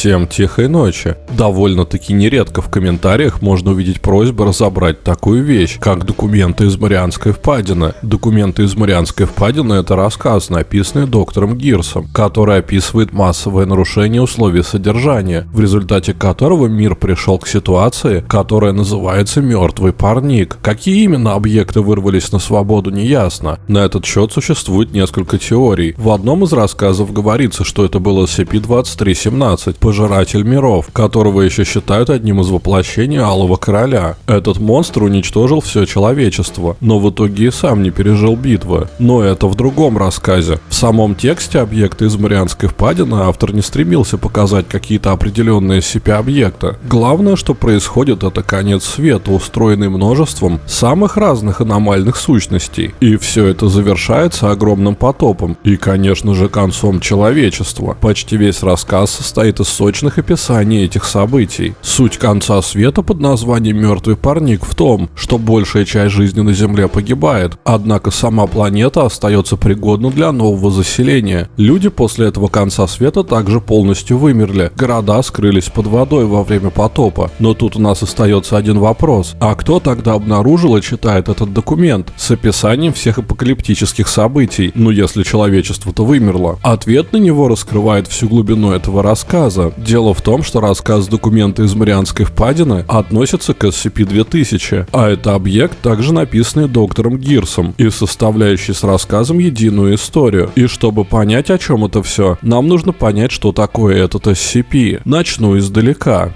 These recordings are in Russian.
Всем тихой ночи. Довольно-таки нередко в комментариях можно увидеть просьбу разобрать такую вещь, как документы из Марианской впадины. Документы из Марианской впадины – это рассказ, написанный доктором Гирсом, который описывает массовое нарушение условий содержания, в результате которого мир пришел к ситуации, которая называется «мертвый парник». Какие именно объекты вырвались на свободу, неясно. На этот счет существует несколько теорий. В одном из рассказов говорится, что это был SCP-2317, Пожиратель миров, которого еще считают одним из воплощений Алого Короля. Этот монстр уничтожил все человечество, но в итоге и сам не пережил битвы. Но это в другом рассказе. В самом тексте объекта из Марианской впадины автор не стремился показать какие-то определенные SCP-объекты. Главное, что происходит, это конец света, устроенный множеством самых разных аномальных сущностей. И все это завершается огромным потопом. И, конечно же, концом человечества. Почти весь рассказ состоит из сочных описаний этих событий. Суть конца света под названием «Мертвый парник» в том, что большая часть жизни на Земле погибает, однако сама планета остается пригодна для нового заселения. Люди после этого конца света также полностью вымерли, города скрылись под водой во время потопа. Но тут у нас остается один вопрос. А кто тогда обнаружил и читает этот документ с описанием всех апокалиптических событий, ну если человечество-то вымерло? Ответ на него раскрывает всю глубину этого рассказа. Дело в том, что рассказ документа из Марианской впадины относится к SCP-2000, а это объект, также написанный доктором Гирсом и составляющий с рассказом единую историю. И чтобы понять, о чем это все, нам нужно понять, что такое этот SCP. Начну издалека.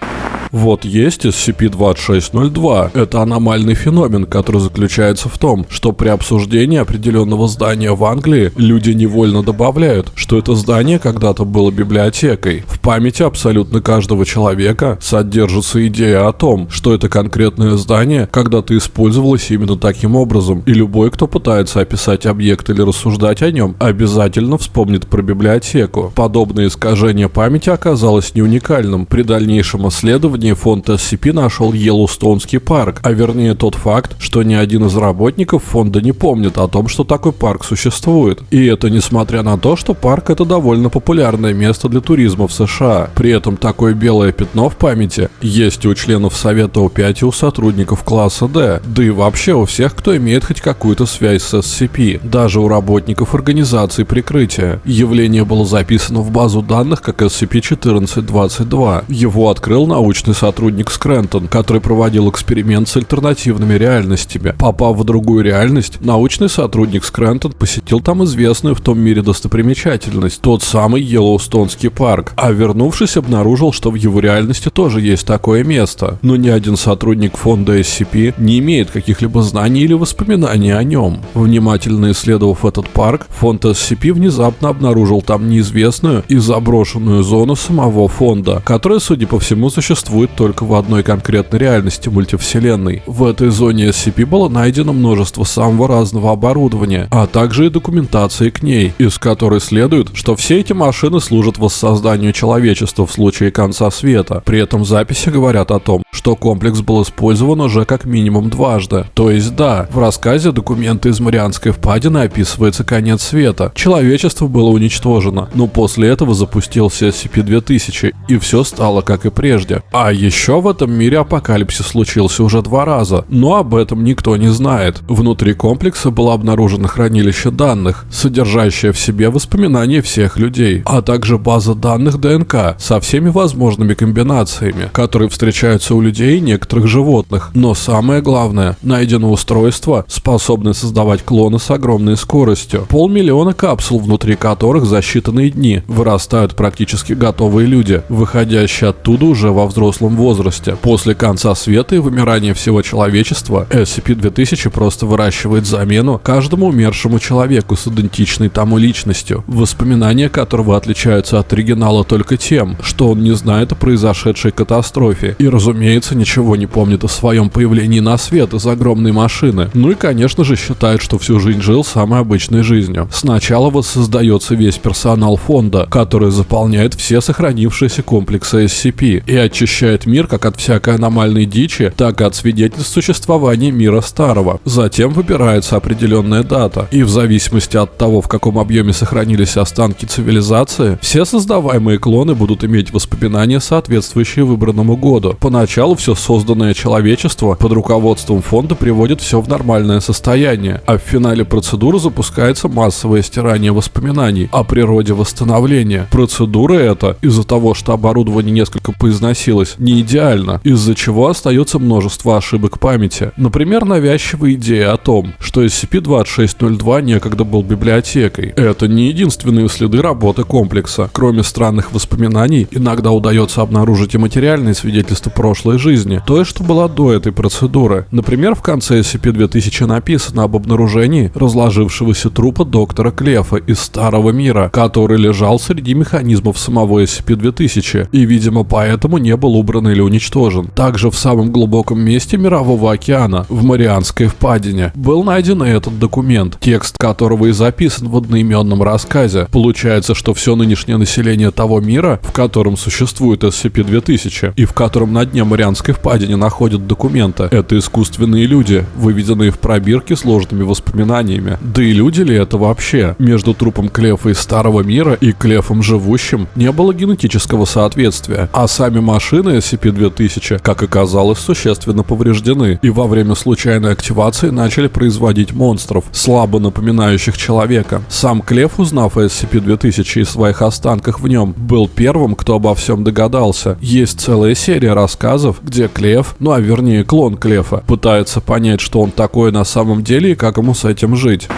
Вот есть SCP-2602. Это аномальный феномен, который заключается в том, что при обсуждении определенного здания в Англии люди невольно добавляют, что это здание когда-то было библиотекой. В памяти абсолютно каждого человека содержится идея о том, что это конкретное здание когда-то использовалось именно таким образом, и любой, кто пытается описать объект или рассуждать о нем, обязательно вспомнит про библиотеку. Подобное искажение памяти оказалось не уникальным. При дальнейшем исследовании исследовании фонд SCP нашел Йеллоустонский парк, а вернее тот факт, что ни один из работников фонда не помнит о том, что такой парк существует. И это несмотря на то, что парк это довольно популярное место для туризма в США. При этом такое белое пятно в памяти есть у членов Совета У5 и у сотрудников класса D, да и вообще у всех, кто имеет хоть какую-то связь с SCP, даже у работников организации прикрытия. Явление было записано в базу данных как SCP-1422. Его открыл научный научный сотрудник Скрентон, который проводил эксперимент с альтернативными реальностями. Попав в другую реальность, научный сотрудник Скрентон посетил там известную в том мире достопримечательность, тот самый Йеллоустонский парк, а вернувшись обнаружил, что в его реальности тоже есть такое место. Но ни один сотрудник фонда SCP не имеет каких-либо знаний или воспоминаний о нем. Внимательно исследовав этот парк, фонд SCP внезапно обнаружил там неизвестную и заброшенную зону самого фонда, которая, судя по всему, существует существует только в одной конкретной реальности мультивселенной. В этой зоне SCP было найдено множество самого разного оборудования, а также и документации к ней, из которой следует, что все эти машины служат воссозданию человечества в случае конца света. При этом записи говорят о том, что комплекс был использован уже как минимум дважды. То есть да, в рассказе документы из Марианской впадины описывается конец света. Человечество было уничтожено, но после этого запустился SCP-2000, и все стало как и прежде. А еще в этом мире апокалипсис случился уже два раза, но об этом никто не знает. Внутри комплекса было обнаружено хранилище данных, содержащее в себе воспоминания всех людей, а также база данных ДНК со всеми возможными комбинациями, которые встречаются у людей и некоторых животных. Но самое главное, найдено устройство, способное создавать клоны с огромной скоростью. Полмиллиона капсул, внутри которых за считанные дни вырастают практически готовые люди, выходящие оттуда уже во взрослом взрослом возрасте. После конца света и вымирания всего человечества, SCP-2000 просто выращивает замену каждому умершему человеку с идентичной тому личностью, воспоминания которого отличаются от оригинала только тем, что он не знает о произошедшей катастрофе и, разумеется, ничего не помнит о своем появлении на свет из огромной машины. Ну и, конечно же, считает, что всю жизнь жил самой обычной жизнью. Сначала воссоздается весь персонал фонда, который заполняет все сохранившиеся комплексы SCP и очищает очищает мир как от всякой аномальной дичи, так и от свидетельств существования мира старого. Затем выбирается определенная дата, и в зависимости от того, в каком объеме сохранились останки цивилизации, все создаваемые клоны будут иметь воспоминания, соответствующие выбранному году. Поначалу все созданное человечество под руководством фонда приводит все в нормальное состояние, а в финале процедуры запускается массовое стирание воспоминаний о природе восстановления. Процедура эта, из-за того, что оборудование несколько поизносилось, не идеально, из-за чего остается множество ошибок памяти. Например, навязчивая идея о том, что SCP-2602 некогда был библиотекой. Это не единственные следы работы комплекса. Кроме странных воспоминаний, иногда удается обнаружить и материальные свидетельства прошлой жизни, то, что была до этой процедуры. Например, в конце SCP-2000 написано об обнаружении разложившегося трупа доктора Клефа из Старого Мира, который лежал среди механизмов самого SCP-2000 и, видимо, поэтому не был убран или уничтожен. Также в самом глубоком месте Мирового океана, в Марианской впадине, был найден этот документ, текст которого и записан в одноименном рассказе. Получается, что все нынешнее население того мира, в котором существует SCP-2000 и в котором на дне Марианской впадине находят документы, это искусственные люди, выведенные в пробирке сложными воспоминаниями. Да и люди ли это вообще? Между трупом Клефа из Старого Мира и Клефом живущим не было генетического соответствия, а сами машины SCP-2000, как оказалось, существенно повреждены, и во время случайной активации начали производить монстров, слабо напоминающих человека. Сам Клеф, узнав о SCP-2000 и своих останках в нем, был первым, кто обо всем догадался. Есть целая серия рассказов, где Клеф, ну а вернее клон Клефа, пытается понять, что он такой на самом деле и как ему с этим жить.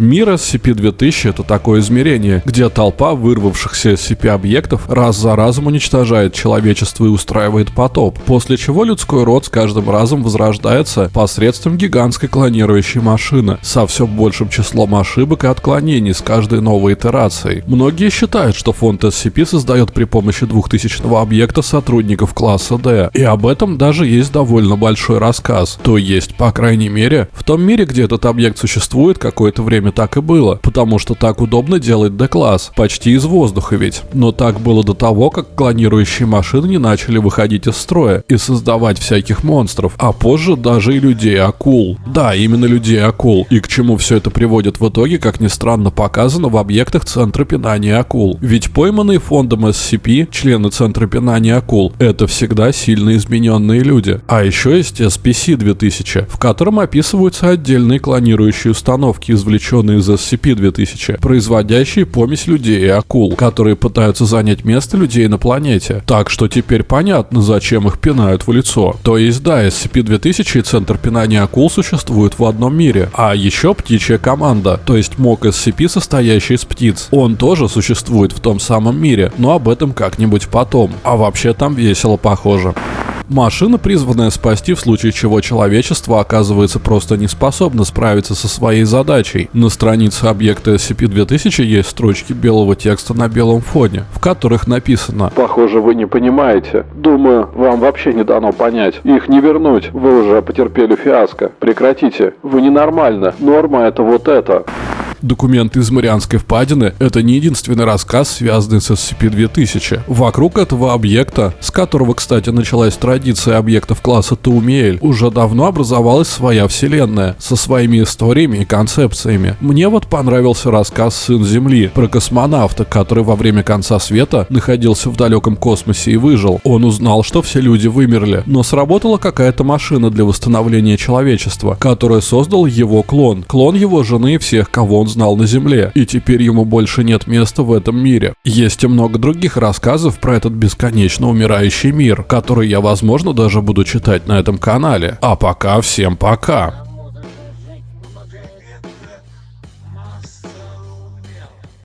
Мир SCP-2000 — это такое измерение, где толпа вырвавшихся SCP-объектов раз за разом уничтожает человечество и устраивает потоп, после чего людской род с каждым разом возрождается посредством гигантской клонирующей машины со все большим числом ошибок и отклонений с каждой новой итерацией. Многие считают, что фонд SCP создает при помощи 2000 объекта сотрудников класса D, и об этом даже есть довольно большой рассказ. То есть, по крайней мере, в том мире, где этот объект существует какое-то время так и было, потому что так удобно делать D-класс, почти из воздуха ведь. Но так было до того, как клонирующие машины не начали выходить из строя и создавать всяких монстров, а позже даже и людей-акул. Да, именно людей-акул. И к чему все это приводит в итоге, как ни странно, показано в объектах Центра пинания акул. Ведь пойманные фондом SCP, члены Центра пинания акул, это всегда сильно измененные люди. А еще есть SPC-2000, в котором описываются отдельные клонирующие установки, извлеченные сделаны из SCP-2000, производящие помесь людей и акул, которые пытаются занять место людей на планете. Так что теперь понятно, зачем их пинают в лицо. То есть да, SCP-2000 и Центр пинания акул существуют в одном мире. А еще птичья команда, то есть МОК SCP, состоящий из птиц. Он тоже существует в том самом мире, но об этом как-нибудь потом. А вообще там весело похоже. Машина, призванная спасти, в случае чего человечество оказывается просто не способно справиться со своей задачей. На странице объекта SCP-2000 есть строчки белого текста на белом фоне, в которых написано «Похоже, вы не понимаете. Думаю, вам вообще не дано понять. Их не вернуть. Вы уже потерпели фиаско. Прекратите. Вы ненормально. Норма это вот это». Документы из Марианской впадины – это не единственный рассказ, связанный с SCP-2000. Вокруг этого объекта, с которого, кстати, началась традиция объектов класса Таумиэль, уже давно образовалась своя вселенная, со своими историями и концепциями. Мне вот понравился рассказ «Сын Земли» про космонавта, который во время конца света находился в далеком космосе и выжил. Он узнал, что все люди вымерли, но сработала какая-то машина для восстановления человечества, которая создал его клон. Клон его жены и всех, кого он знал на Земле, и теперь ему больше нет места в этом мире. Есть и много других рассказов про этот бесконечно умирающий мир, который я, возможно, даже буду читать на этом канале. А пока всем пока!